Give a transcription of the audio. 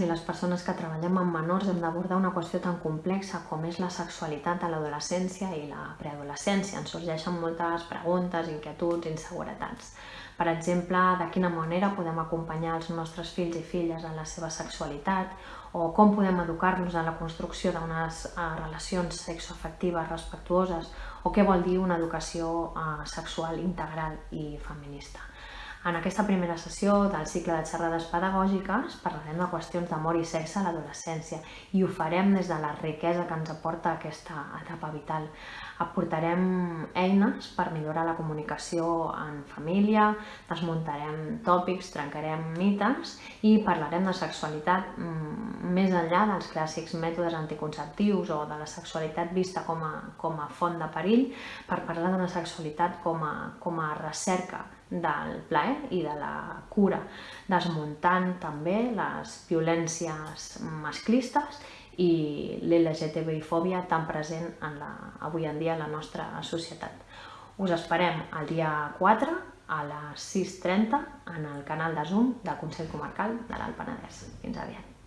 i les persones que treballem amb menors hem d'abordar una qüestió tan complexa com és la sexualitat a l'adolescència i la preadolescència. Ens sorgeixen moltes preguntes, inquietuds, inseguretats. Per exemple, de quina manera podem acompanyar els nostres fills i filles en la seva sexualitat o com podem educar-los en la construcció d'unes uh, relacions sexoafectives respectuoses o què vol dir una educació uh, sexual integral i feminista. En aquesta primera sessió del cicle de xerrades pedagògiques parlarem de qüestions d'amor i sexe a l'adolescència i ho farem des de la riquesa que ens aporta aquesta etapa vital. Aportarem eines per millorar la comunicació en família, desmuntarem tòpics, trencarem mites i parlarem de sexualitat mm, més enllà dels clàssics mètodes anticonceptius o de la sexualitat vista com a, com a font de perill per parlar de la sexualitat com a, com a recerca del plaer i de la cura, desmuntant també les violències masclistes i l'LGTBI-fòbia tan present en la, avui en dia en la nostra societat. Us esperem el dia 4 a les 6.30 en el canal de Zoom del Consell Comarcal de l'Alt Penedès. Fins aviat.